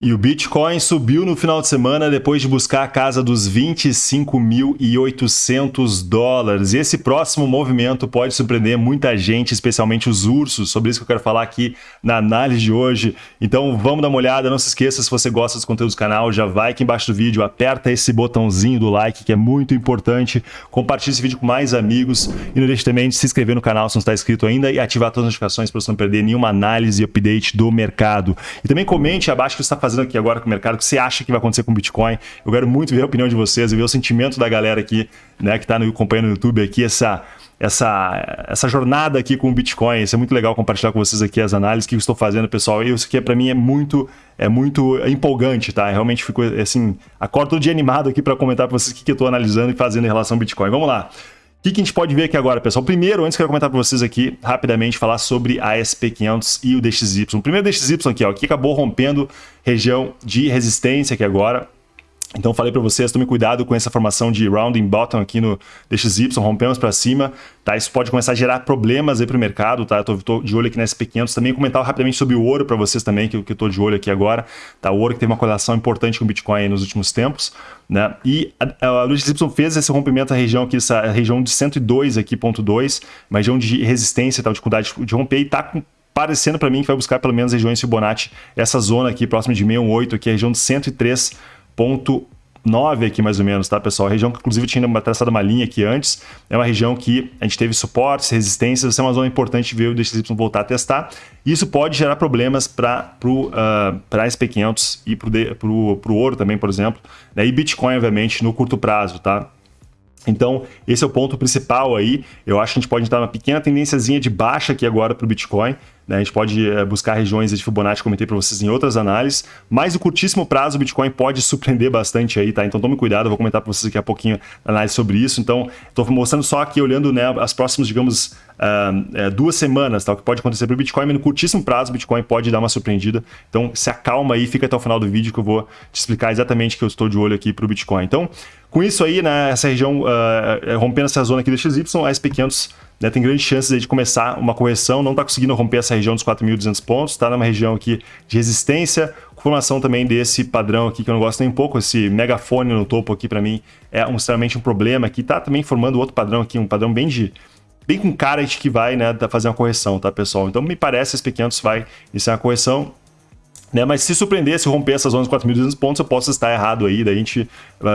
E o Bitcoin subiu no final de semana depois de buscar a casa dos 25.800 dólares. E esse próximo movimento pode surpreender muita gente, especialmente os ursos. Sobre isso que eu quero falar aqui na análise de hoje. Então vamos dar uma olhada. Não se esqueça, se você gosta dos conteúdos do canal, já vai aqui embaixo do vídeo, aperta esse botãozinho do like, que é muito importante. Compartilhe esse vídeo com mais amigos. E não deixe também de se inscrever no canal se não está inscrito ainda e ativar todas as notificações para você não perder nenhuma análise e update do mercado. E também comente abaixo que você está fazendo fazendo aqui agora com o mercado, o que você acha que vai acontecer com o Bitcoin. Eu quero muito ver a opinião de vocês e ver o sentimento da galera aqui, né, que está acompanhando no YouTube aqui, essa, essa, essa jornada aqui com o Bitcoin. Isso é muito legal compartilhar com vocês aqui as análises que eu estou fazendo, pessoal. E isso aqui para mim é muito é muito empolgante, tá? Eu realmente fico assim, acordo todo dia animado aqui para comentar para vocês o que, que eu estou analisando e fazendo em relação ao Bitcoin. Vamos lá. O que, que, a gente pode ver aqui agora, pessoal? Primeiro, antes quero comentar para vocês aqui, rapidamente, falar sobre a SP500 e o DXY. O primeiro DXY aqui, ó, que acabou rompendo região de resistência aqui agora. Então falei para vocês, tome cuidado com essa formação de rounding bottom aqui no DXY, rompemos para cima, tá? Isso pode começar a gerar problemas aí para o mercado, tá? Eu tô, de olho aqui na SP500, também comentar rapidamente sobre o ouro para vocês também, que, que eu tô de olho aqui agora, tá? O ouro que teve uma correlação importante com o Bitcoin nos últimos tempos, né? E a, a DXY fez esse rompimento na região aqui, essa região de 102 aqui, ponto 2, uma região de resistência, tá? dificuldade de romper e tá com parecendo para mim que vai buscar pelo menos regiões Fibonacci, essa zona aqui próxima de 618, aqui a região de 103 ponto 9 aqui mais ou menos, tá pessoal? A região que inclusive tinha uma traçada uma linha aqui antes, é uma região que a gente teve suportes, resistências, essa é uma zona importante ver o DXY voltar a testar. Isso pode gerar problemas para uh, a SP500 e para o ouro também, por exemplo, né? e Bitcoin, obviamente, no curto prazo, tá? Então, esse é o ponto principal aí. Eu acho que a gente pode entrar uma pequena tendênciazinha de baixa aqui agora para o Bitcoin, né? A gente pode é, buscar regiões de Fibonacci, comentei para vocês em outras análises, mas o curtíssimo prazo o Bitcoin pode surpreender bastante aí, tá? Então tome cuidado, eu vou comentar para vocês daqui a pouquinho análise sobre isso. Então, estou mostrando só aqui, olhando né, as próximas, digamos, uh, duas semanas, tá? O que pode acontecer para o Bitcoin, mas no curtíssimo prazo o Bitcoin pode dar uma surpreendida. Então, se acalma aí, fica até o final do vídeo que eu vou te explicar exatamente que eu estou de olho aqui para o Bitcoin. Então, com isso aí, né, essa região, uh, rompendo essa zona aqui do XY, a SP500 né, tem grandes chances de começar uma correção, não está conseguindo romper essa região dos 4.200 pontos, está numa região aqui de resistência, formação também desse padrão aqui que eu não gosto nem um pouco, esse megafone no topo aqui para mim é um, extremamente um problema aqui, está também formando outro padrão aqui, um padrão bem de bem com cara de que vai né, fazer uma correção, tá pessoal? Então me parece que esse P500 vai iniciar uma correção, né? Mas se surpreender, se romper essas zonas de 4.200 pontos, eu posso estar errado aí, daí a gente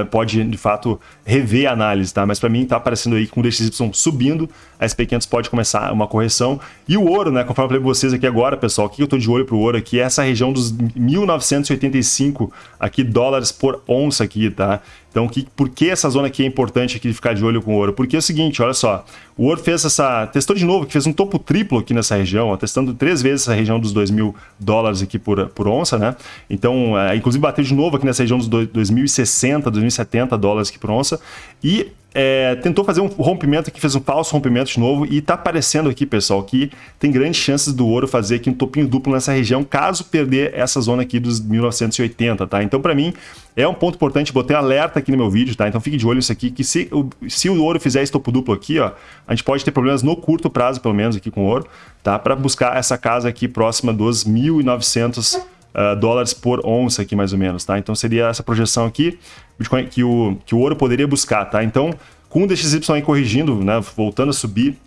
pode, de fato, rever a análise, tá? Mas para mim está aparecendo aí com o DXY subindo, a SP500 pode começar uma correção. E o ouro, né? Conforme eu falei para vocês aqui agora, pessoal, o que eu estou de olho para o ouro aqui é essa região dos 1.985 aqui, dólares por onça aqui, tá? Então, que, por que essa zona aqui é importante aqui de ficar de olho com o ouro? Porque é o seguinte, olha só, o ouro fez essa, testou de novo, que fez um topo triplo aqui nessa região, ó, testando três vezes essa região dos 2 mil dólares aqui por, por onça, né? Então, é, inclusive bateu de novo aqui nessa região dos 2.060, 2.070 dólares aqui por onça, e é, tentou fazer um rompimento aqui, fez um falso rompimento de novo e está aparecendo aqui, pessoal, que tem grandes chances do ouro fazer aqui um topinho duplo nessa região, caso perder essa zona aqui dos 1980, tá? Então, para mim, é um ponto importante, botei alerta aqui no meu vídeo, tá? Então fique de olho nisso aqui, que se o, se o ouro fizer esse topo duplo aqui, ó, a gente pode ter problemas no curto prazo, pelo menos, aqui com o ouro, tá? Para buscar essa casa aqui próxima dos 1.900 uh, dólares por onça aqui, mais ou menos, tá? Então seria essa projeção aqui Bitcoin, que, o, que o ouro poderia buscar, tá? Então, com o DXY corrigindo, né, voltando a subir,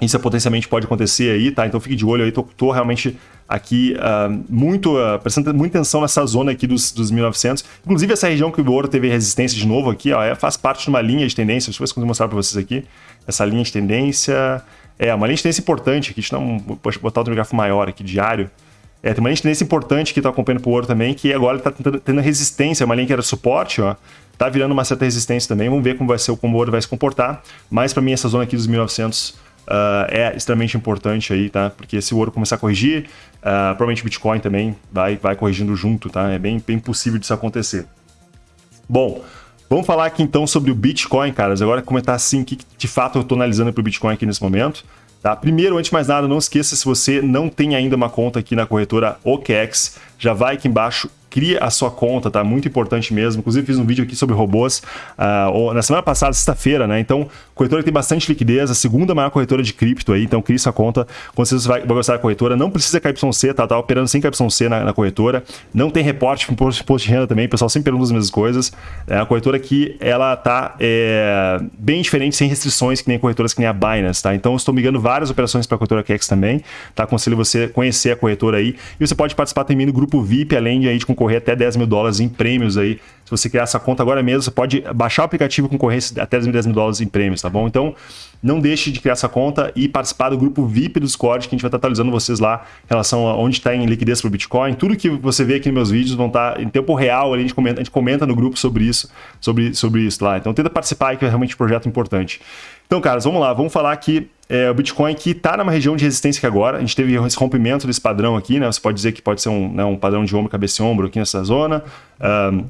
isso potencialmente pode acontecer aí, tá? Então fique de olho aí, tô, tô realmente aqui uh, muito, uh, prestando muita atenção nessa zona aqui dos, dos 1900. Inclusive essa região que o ouro teve resistência de novo aqui, ó, é, faz parte de uma linha de tendência, deixa eu ver se eu consigo mostrar para vocês aqui. Essa linha de tendência, é uma linha de tendência importante aqui, deixa eu um, botar outro gráfico maior aqui, diário. É, tem uma linha de tendência importante que está acompanhando para o ouro também, que agora está tendo resistência, uma linha que era suporte, ó, tá virando uma certa resistência também. Vamos ver como vai ser como o ouro vai se comportar. Mas para mim essa zona aqui dos 1900 uh, ah, é extremamente importante aí, tá? Porque se o ouro começar a corrigir, uh, provavelmente o Bitcoin também vai, vai corrigindo junto, tá? É bem, bem possível disso acontecer. Bom, vamos falar aqui então sobre o Bitcoin, caras. Agora comentar assim o que de fato eu estou analisando para o Bitcoin aqui nesse momento. Tá? Primeiro, antes de mais nada, não esqueça se você não tem ainda uma conta aqui na corretora OKEx, já vai aqui embaixo, cria a sua conta, tá? Muito importante mesmo. Inclusive, fiz um vídeo aqui sobre robôs uh, na semana passada, sexta-feira, né? Então, corretora que tem bastante liquidez, a segunda maior corretora de cripto aí, então cria sua conta. Quando você vai, vai gostar da corretora, não precisa KYC, tá? Tá operando sem KYC na, na corretora. Não tem reporte para imposto de renda também, o pessoal sempre pergunta as mesmas coisas. É a corretora que ela tá é, bem diferente, sem restrições, que nem corretoras que nem a Binance, tá? Então, estou migrando várias operações para a corretora Kex também, tá? Aconselho você conhecer a corretora aí. E você pode participar também do grupo VIP, além de, aí, de concorrer até 10 mil dólares em prêmios aí. Se você criar essa conta agora mesmo, você pode baixar o aplicativo com concorrer até 10 mil dólares em prêmios, tá bom? Então, não deixe de criar essa conta e participar do grupo VIP do Discord, que a gente vai estar atualizando vocês lá em relação a onde está em liquidez para o Bitcoin. Tudo que você vê aqui nos meus vídeos vão estar em tempo real, a gente comenta, a gente comenta no grupo sobre isso, sobre, sobre isso lá. Então, tenta participar que é realmente um projeto importante. Então, caras, vamos lá, vamos falar aqui é, o Bitcoin que está numa região de resistência que agora, a gente teve esse rompimento desse padrão aqui, né? Você pode dizer que pode ser um, né, um padrão de ombro, cabeça e ombro aqui nessa zona. Um,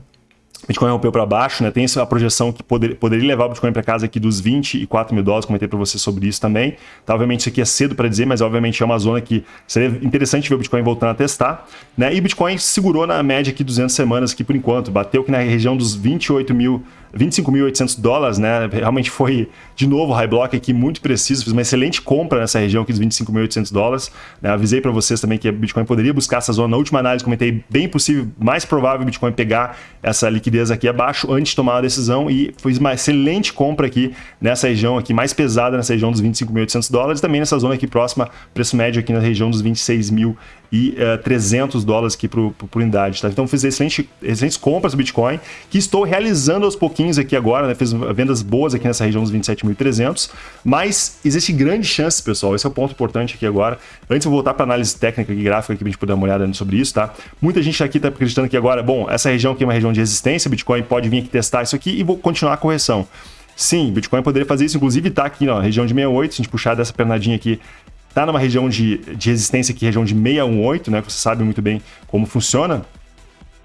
Bitcoin rompeu para baixo, né? Tem a projeção que poder, poderia levar o Bitcoin para casa aqui dos 24 mil dólares, comentei para você sobre isso também. Tá, obviamente isso aqui é cedo para dizer, mas obviamente é uma zona que seria interessante ver o Bitcoin voltando a testar. Né? E o Bitcoin segurou na média aqui 200 semanas aqui por enquanto, bateu aqui na região dos 28 mil 25.800 dólares, né? Realmente foi, de novo, high block aqui muito preciso. Fiz uma excelente compra nessa região aqui dos 25.800 dólares. Né? Avisei para vocês também que a Bitcoin poderia buscar essa zona. Na última análise, comentei bem possível, mais provável o Bitcoin pegar essa liquidez aqui abaixo antes de tomar a decisão. E fiz uma excelente compra aqui nessa região aqui, mais pesada nessa região dos 25.800 dólares. Também nessa zona aqui próxima, preço médio aqui na região dos 26.000 e uh, eh, 300 dólares aqui por, por, unidade. Tá? Então fiz excelente, excelentes compras do Bitcoin, que estou realizando aos pouquinos aqui agora, né? fiz vendas boas aqui nessa região dos 27.300, mas existe grande chance, pessoal, esse é o ponto importante aqui agora. Antes eu vou voltar para análise técnica e gráfica aqui para a gente poder dar uma olhada sobre isso, tá? Muita gente aqui está acreditando que agora, bom, essa região aqui é uma região de resistência, Bitcoin pode vir aqui testar isso aqui e vou continuar a correção. Sim, Bitcoin poderia fazer isso, inclusive está aqui na região de 68, se a gente puxar dessa pernadinha aqui está numa região de, de resistência aqui, região de 618, né? Que você sabe muito bem como funciona.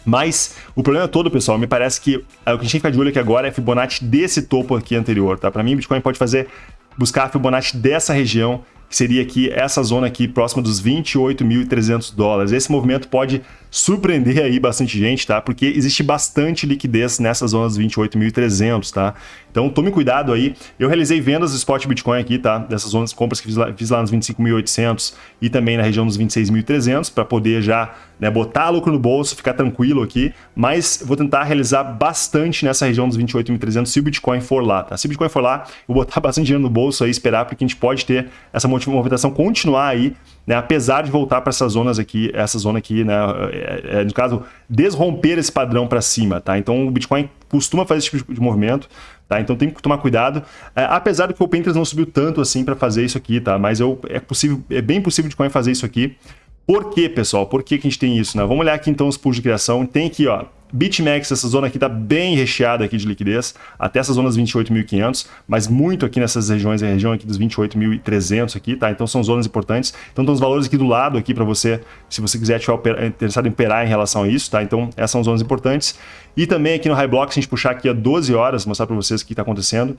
Mas o problema todo, pessoal, me parece que é, o que a gente tem que ficar de olho aqui agora é Fibonacci desse topo aqui anterior, tá? Para mim, Bitcoin pode fazer, buscar a Fibonacci dessa região, que seria aqui essa zona aqui próxima dos 28.300 dólares. Esse movimento pode surpreender aí bastante gente, tá? Porque existe bastante liquidez nessas zonas 28.300, tá? Então tome cuidado aí. Eu realizei vendas do spot Bitcoin aqui, tá? Dessas zonas compras que fiz lá, fiz lá nos 25.800 e também na região dos 26.300 para poder já né, botar lucro no bolso, ficar tranquilo aqui. Mas vou tentar realizar bastante nessa região dos 28.300 se o Bitcoin for lá, tá? Se o Bitcoin for lá, vou botar bastante dinheiro no bolso aí, esperar porque a gente pode ter essa movimentação continuar aí né, apesar de voltar para essas zonas aqui, essa zona aqui, né, é, é, no caso, desromper esse padrão para cima, tá? Então o Bitcoin costuma fazer esse tipo de movimento, tá? Então tem que tomar cuidado, é, apesar do que o Pinterest não subiu tanto assim para fazer isso aqui, tá? Mas eu, é possível, é bem possível o Bitcoin fazer isso aqui. Por quê, pessoal? Por que, que a gente tem isso? Né? Vamos olhar aqui então os pools de criação. Tem aqui, ó, BitMEX, essa zona aqui está bem recheada aqui de liquidez, até essas zonas 28.500, mas muito aqui nessas regiões, a região aqui dos 28.300 aqui, tá? Então são zonas importantes. Então estão os valores aqui do lado aqui para você, se você quiser estiver interessado em operar em relação a isso, tá? Então essas são zonas importantes. E também aqui no High Block, se a gente puxar aqui a 12 horas, mostrar para vocês o que está acontecendo,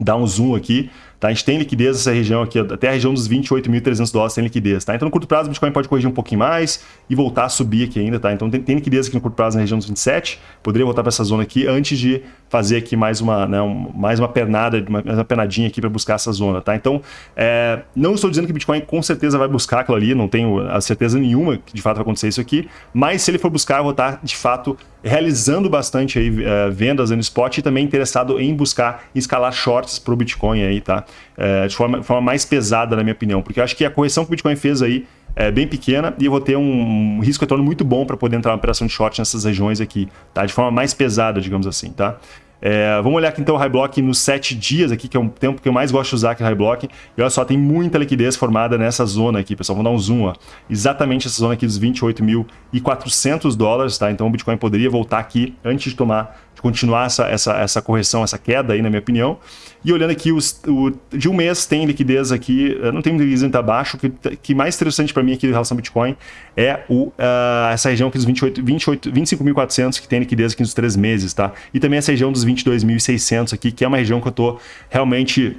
dar um zoom aqui, tá? A gente tem liquidez nessa região aqui, até a região dos 28.300 dólares tem liquidez, tá? Então no curto prazo o Bitcoin pode corrigir um pouquinho mais e voltar a subir aqui ainda, tá? Então tem, tem liquidez aqui no curto prazo na região dos 27, poderia voltar para essa zona aqui antes de fazer aqui mais uma, né, um, mais uma pernada, mais uma penadinha aqui para buscar essa zona, tá? Então, é, não estou dizendo que o Bitcoin com certeza vai buscar aquilo ali, não tenho a certeza nenhuma que de fato vai acontecer isso aqui, mas se ele for buscar, eu vou estar de fato realizando bastante aí, uh, vendas no spot e também interessado em buscar escalar shorts para o Bitcoin aí, tá? Uh, de, forma, de forma mais pesada, na minha opinião, porque eu acho que a correção que o Bitcoin fez aí é bem pequena e eu vou ter um risco retorno muito bom para poder entrar na operação de short nessas regiões aqui, tá? De forma mais pesada, digamos assim, tá? É, vamos olhar aqui então o High Block nos 7 dias aqui, que é um tempo que eu mais gosto de usar aqui no High Block. E olha só, tem muita liquidez formada nessa zona aqui, pessoal. Vamos dar um zoom, ó. Exatamente essa zona aqui dos 28.400 dólares, tá? Então o Bitcoin poderia voltar aqui antes de tomar continuar essa, essa, essa correção, essa queda aí, na minha opinião. E olhando aqui, os, o, de um mês tem liquidez aqui, não tem liquidez muito abaixo, o que, que mais interessante para mim aqui em relação ao Bitcoin é o, uh, essa região aqui dos 28, 28, 25.400 que tem liquidez aqui nos três meses, tá? E também essa região dos 22.600 aqui, que é uma região que eu tô realmente...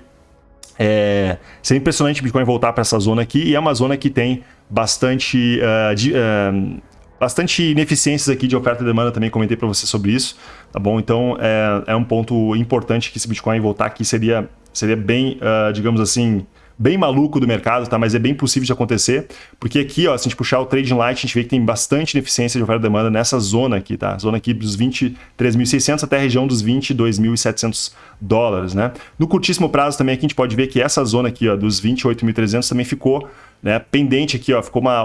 É, seria impressionante o Bitcoin voltar para essa zona aqui, e é uma zona que tem bastante... Uh, de, uh, bastante ineficiências aqui de oferta e demanda, também comentei para você sobre isso, tá bom? Então é, é um ponto importante que esse Bitcoin voltar aqui seria, seria bem, uh, digamos assim, bem maluco do mercado, tá? Mas é bem possível de acontecer, porque aqui, ó, se a gente puxar o Trading Light, a gente vê que tem bastante ineficiência de oferta e demanda nessa zona aqui, tá? Zona aqui dos 23.600 até a região dos 22.700 dólares, né? No curtíssimo prazo também aqui a gente pode ver que essa zona aqui, ó, dos 28.300 também ficou né, pendente aqui, ó, ficou uma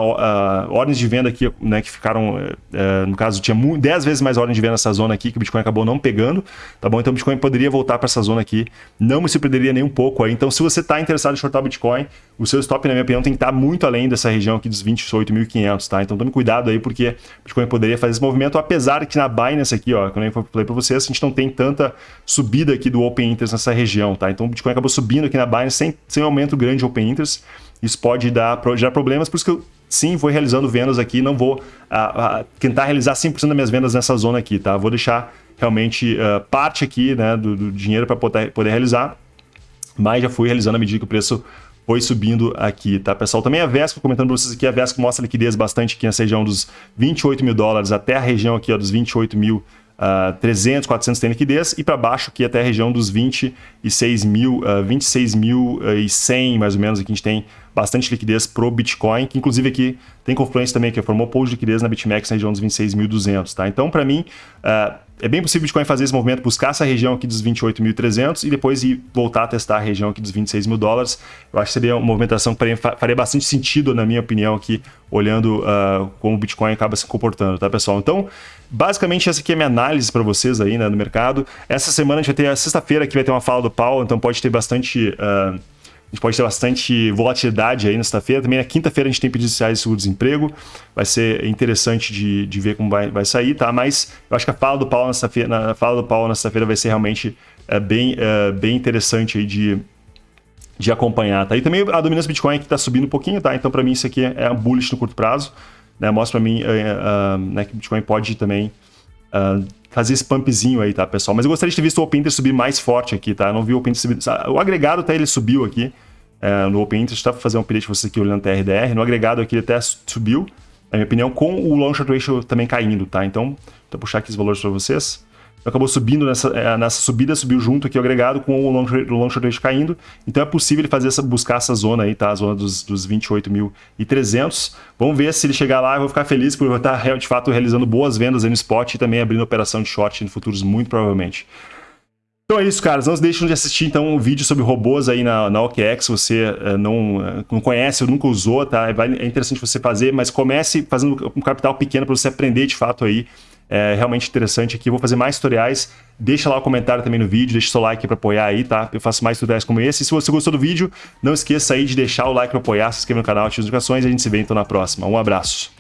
ordens de venda aqui, né, que ficaram, uh, no caso, tinha 10 vezes mais ordens de venda nessa zona aqui, que o Bitcoin acabou não pegando, tá bom? Então o Bitcoin poderia voltar para essa zona aqui, não me surpreenderia nem um pouco aí. Então se você está interessado em shortar o Bitcoin, o seu stop, na minha opinião, tem que estar tá muito além dessa região aqui dos 28.500, tá? Então tome cuidado aí, porque o Bitcoin poderia fazer esse movimento, apesar que na Binance aqui, ó, como eu falei para vocês, a gente não tem tanta subida aqui do Open Interest nessa região, tá? Então o Bitcoin acabou subindo aqui na Binance sem, sem aumento grande de Open Interest, isso pode dar, gerar problemas, por isso que eu sim vou realizando vendas aqui, não vou tentar realizar 100% das minhas vendas nessa zona aqui, tá? Vou deixar realmente uh, parte aqui né, do, do dinheiro para poder, poder realizar, mas já fui realizando à medida que o preço foi subindo aqui, tá, pessoal? Também a Vesco, comentando para vocês aqui, a Vesco mostra liquidez bastante aqui nessa região dos 28 mil dólares até a região aqui ó, dos 28 mil uh, 300, 400 tem liquidez e para baixo aqui até a região dos 26 mil, uh, 26 mil e 100 mais ou menos aqui a gente tem bastante liquidez pro Bitcoin, que inclusive aqui tem Confluence também, que formou pool de liquidez na BitMEX na região dos 26.200, tá? Então, para mim, uh, é bem possível o Bitcoin fazer esse movimento, buscar essa região aqui dos 28.300 e depois ir voltar a testar a região aqui dos 26 mil dólares. Eu acho que seria uma movimentação que faria bastante sentido, na minha opinião, aqui, olhando uh, como o Bitcoin acaba se comportando, tá, pessoal? Então, basicamente, essa aqui é minha análise para vocês aí, né, no mercado. Essa semana a gente vai ter, sexta-feira aqui vai ter uma fala do Paulo, então pode ter bastante... Uh, a gente pode ter bastante volatilidade aí na sexta-feira. Também na quinta-feira a gente tem pedidos iniciais de seguro-desemprego. Vai ser interessante de, de ver como vai, vai sair, tá? Mas eu acho que a fala do Paulo na sexta-feira, na fala do Paulo na sexta-feira vai ser realmente é, bem, é, bem interessante aí de, de acompanhar, tá? E também a dominância Bitcoin que está subindo um pouquinho, tá? Então para mim isso aqui é um bullish no curto prazo, né? Mostra para mim é, né, que Bitcoin pode também Uh, fazer esse pumpzinho aí, tá, pessoal? Mas eu gostaria de ter visto o Open Interest subir mais forte aqui, tá? Eu não vi o Open Interest subir... O agregado até ele subiu aqui é, no Open Interest, tá? Vou fazer um update para vocês aqui olhando TRDR. No agregado aqui ele até subiu, na minha opinião, com o Long Short Ratio também caindo, tá? Então, vou puxar aqui os valores para vocês acabou subindo nessa, é, nessa subida, subiu junto aqui o agregado com o long, long short caindo. Então é possível ele fazer essa, buscar essa zona aí, tá? A zona dos, dos 28.300. Vamos ver se ele chegar lá, eu vou ficar feliz por estar de fato realizando boas vendas no spot e também abrindo operação de short em futuros muito provavelmente. Então é isso, caras. Não deixem de assistir então um vídeo sobre robôs aí na, na OKEx. Se você uh, não, uh, não conhece ou nunca usou, tá? É interessante você fazer, mas comece fazendo um capital pequeno para você aprender de fato aí é realmente interessante aqui. Vou fazer mais tutoriais. Deixa lá o comentário também no vídeo, deixa o seu like para apoiar aí, tá? Eu faço mais tutoriais como esse. E se você gostou do vídeo, não esqueça aí de deixar o like para apoiar, se inscrever no canal, ative as notificações e a gente se vê então na próxima. Um abraço.